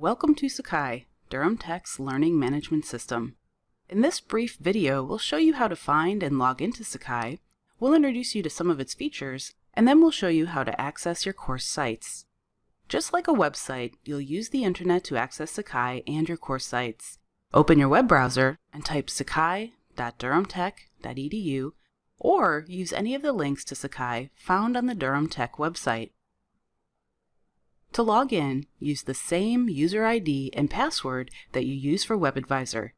Welcome to Sakai, Durham Tech's Learning Management System. In this brief video, we'll show you how to find and log into Sakai, we'll introduce you to some of its features, and then we'll show you how to access your course sites. Just like a website, you'll use the internet to access Sakai and your course sites. Open your web browser and type sakai.durhamtech.edu or use any of the links to Sakai found on the Durham Tech website. To log in, use the same user ID and password that you use for WebAdvisor.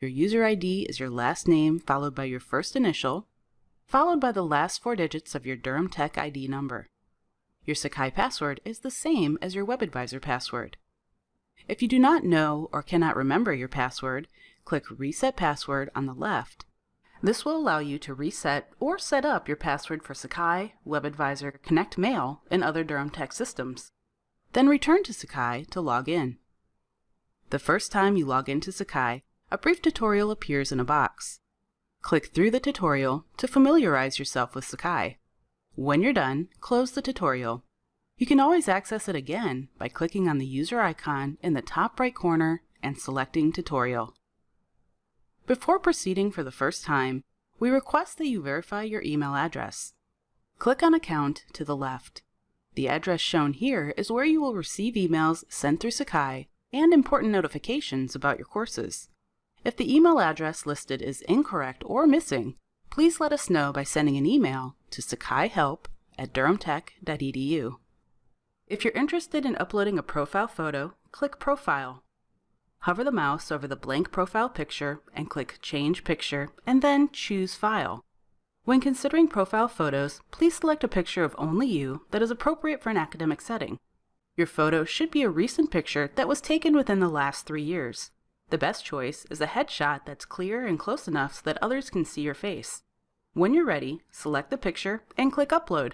Your user ID is your last name followed by your first initial, followed by the last four digits of your Durham Tech ID number. Your Sakai password is the same as your WebAdvisor password. If you do not know or cannot remember your password, click Reset Password on the left. This will allow you to reset or set up your password for Sakai, WebAdvisor, Connect Mail, and other Durham Tech systems. Then return to Sakai to log in. The first time you log into Sakai, a brief tutorial appears in a box. Click through the tutorial to familiarize yourself with Sakai. When you're done, close the tutorial. You can always access it again by clicking on the user icon in the top right corner and selecting Tutorial. Before proceeding for the first time, we request that you verify your email address. Click on Account to the left. The address shown here is where you will receive emails sent through Sakai and important notifications about your courses. If the email address listed is incorrect or missing, please let us know by sending an email to sakaihelp at durhamtech.edu. If you're interested in uploading a profile photo, click Profile. Hover the mouse over the blank profile picture and click Change Picture, and then choose File. When considering profile photos, please select a picture of only you that is appropriate for an academic setting. Your photo should be a recent picture that was taken within the last three years. The best choice is a headshot that's clear and close enough so that others can see your face. When you're ready, select the picture and click Upload.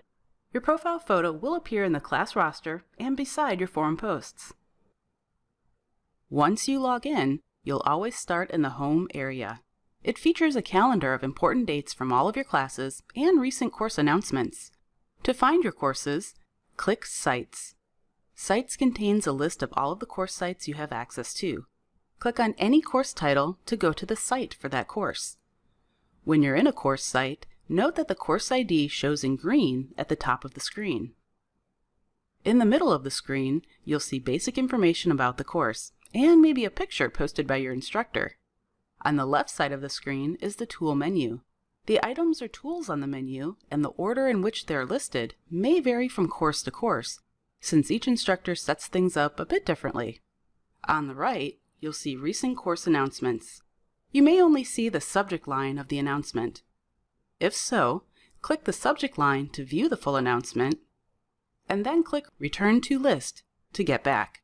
Your profile photo will appear in the class roster and beside your forum posts. Once you log in, you'll always start in the home area. It features a calendar of important dates from all of your classes and recent course announcements. To find your courses, click Sites. Sites contains a list of all of the course sites you have access to. Click on any course title to go to the site for that course. When you're in a course site, note that the course ID shows in green at the top of the screen. In the middle of the screen, you'll see basic information about the course, and maybe a picture posted by your instructor. On the left side of the screen is the Tool menu. The items or tools on the menu and the order in which they're listed may vary from course to course, since each instructor sets things up a bit differently. On the right, you'll see recent course announcements. You may only see the subject line of the announcement. If so, click the subject line to view the full announcement, and then click Return to List to get back.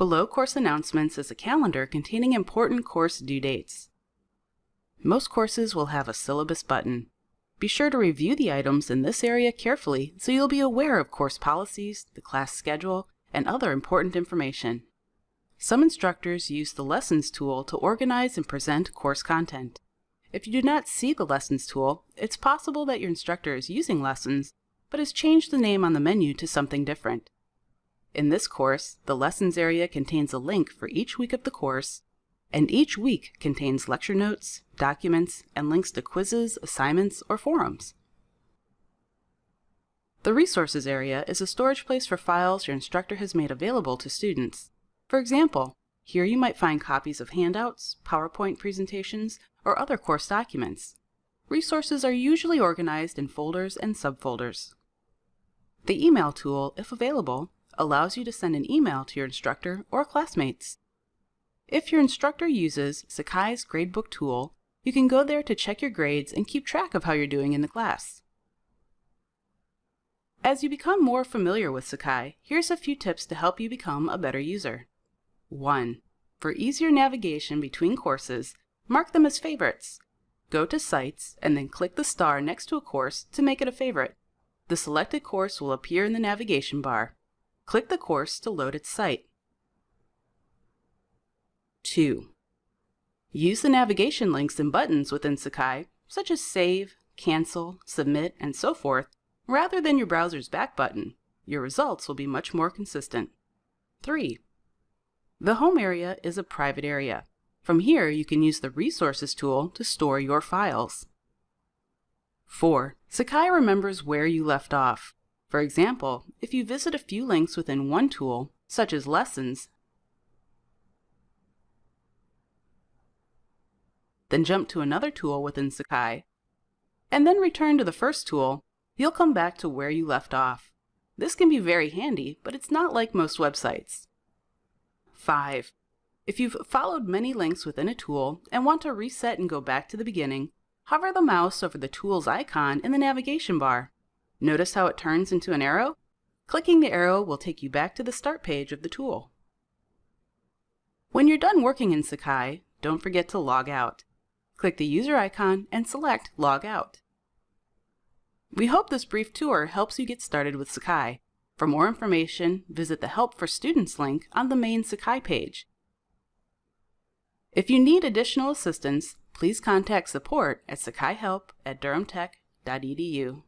Below course announcements is a calendar containing important course due dates. Most courses will have a syllabus button. Be sure to review the items in this area carefully so you'll be aware of course policies, the class schedule, and other important information. Some instructors use the Lessons tool to organize and present course content. If you do not see the Lessons tool, it's possible that your instructor is using Lessons, but has changed the name on the menu to something different. In this course, the Lessons area contains a link for each week of the course, and each week contains lecture notes, documents, and links to quizzes, assignments, or forums. The Resources area is a storage place for files your instructor has made available to students. For example, here you might find copies of handouts, PowerPoint presentations, or other course documents. Resources are usually organized in folders and subfolders. The Email tool, if available, allows you to send an email to your instructor or classmates. If your instructor uses Sakai's Gradebook tool, you can go there to check your grades and keep track of how you're doing in the class. As you become more familiar with Sakai, here's a few tips to help you become a better user. 1. For easier navigation between courses, mark them as favorites. Go to Sites and then click the star next to a course to make it a favorite. The selected course will appear in the navigation bar. Click the course to load its site. 2. Use the navigation links and buttons within Sakai, such as Save, Cancel, Submit, and so forth, rather than your browser's back button. Your results will be much more consistent. 3. The home area is a private area. From here, you can use the Resources tool to store your files. 4. Sakai remembers where you left off. For example, if you visit a few links within one tool, such as Lessons, then jump to another tool within Sakai, and then return to the first tool, you'll come back to where you left off. This can be very handy, but it's not like most websites. 5. If you've followed many links within a tool and want to reset and go back to the beginning, hover the mouse over the tool's icon in the navigation bar. Notice how it turns into an arrow? Clicking the arrow will take you back to the start page of the tool. When you're done working in Sakai, don't forget to log out. Click the user icon and select Log Out. We hope this brief tour helps you get started with Sakai. For more information, visit the Help for Students link on the main Sakai page. If you need additional assistance, please contact support at sakaihelp at durhamtech.edu.